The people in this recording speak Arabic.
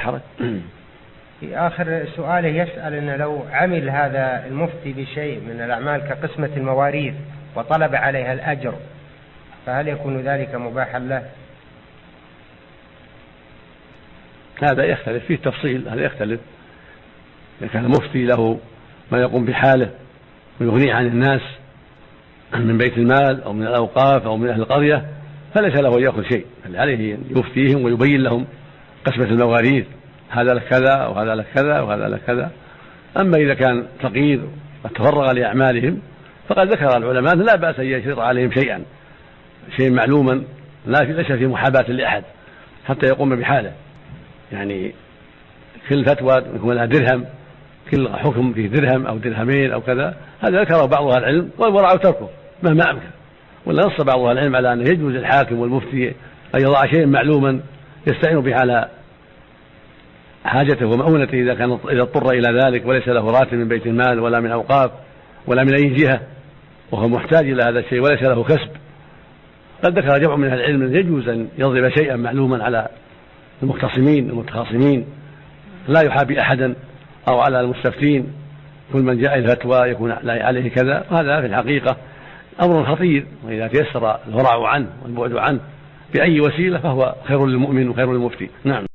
حرج في آخر سؤاله يسأل أنه لو عمل هذا المفتي بشيء من الأعمال كقسمة المواريث وطلب عليها الأجر فهل يكون ذلك مباحا له؟ هذا يختلف فيه تفصيل هذا يختلف إذا كان مفتي له ما يقوم بحاله ويغنيه عن الناس من بيت المال أو من الأوقاف أو من أهل القرية فليس له أن يأخذ شيء بل عليه أن يفتيهم ويبين لهم قسمة المواريث هذا لك كذا وهذا لك كذا وهذا لك كذا. أما إذا كان فقير قد تفرغ لأعمالهم فقد ذكر العلماء لا بأس أن يشرط عليهم شيئا شيء معلوما لا ليس في محاباة لأحد حتى يقوم بحاله. يعني كل فتوى يكون لها درهم كل حكم فيه درهم أو درهمين أو كذا هذا ذكره بعض أهل العلم والورع تركه مهما أمكن. ولا نص بعض أهل العلم على أنه يجوز الحاكم والمفتي أن يضع شيئا معلوما يستعين به على حاجته ومؤونته إذا كان إذا اضطر إلى ذلك وليس له راتب من بيت المال ولا من أوقاف ولا من أي جهة وهو محتاج إلى هذا الشيء وليس له كسب. قد ذكر جمع من أهل العلم يجوز أن يضرب شيئا معلوما على المختصمين المتخاصمين. لا يحابي أحدا أو على المستفتين. كل من جاء الفتوى يكون عليه كذا. وهذا في الحقيقة أمر خطير. وإذا تيسر الورع عنه والبعد عنه بأي وسيلة فهو خير للمؤمن وخير للمفتي. نعم.